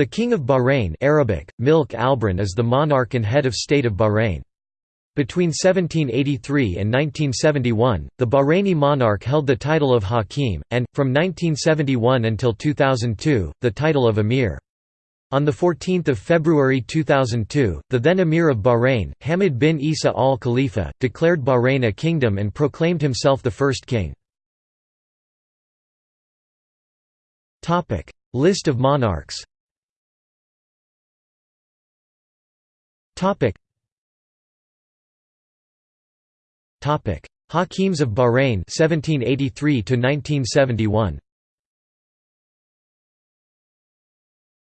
The King of Bahrain Arabic, Milk is the monarch and head of state of Bahrain. Between 1783 and 1971, the Bahraini monarch held the title of Hakim, and, from 1971 until 2002, the title of Emir. On 14 February 2002, the then Emir of Bahrain, Hamad bin Isa al Khalifa, declared Bahrain a kingdom and proclaimed himself the first king. List of monarchs Hakims of Bahrain 1783 to 1971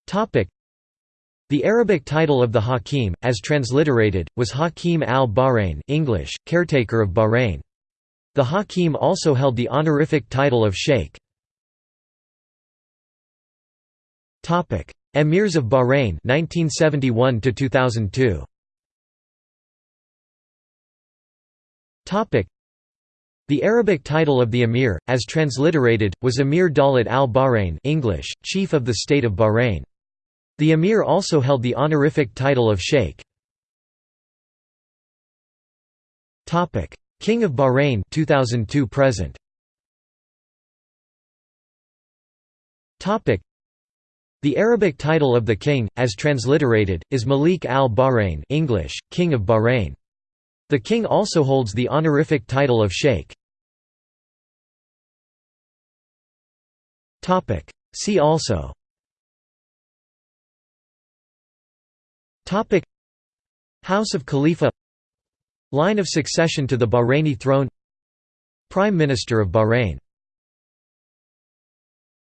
Topic: The Arabic title of the Hakim, as transliterated, was Hakim al-Bahrain English, caretaker of Bahrain. The Hakim also held the honorific title of Sheikh. Emirs of Bahrain 1971 to 2002 Topic. The Arabic title of the emir as transliterated was Emir Dawlat al-Bahrain English chief of the state of Bahrain. The emir also held the honorific title of sheikh. Topic. King of Bahrain 2002 present. Topic the Arabic title of the king, as transliterated, is Malik al-Bahrain English, King of Bahrain. The king also holds the honorific title of sheikh. See also. House of Khalifa. Line of succession to the Bahraini throne. Prime Minister of Bahrain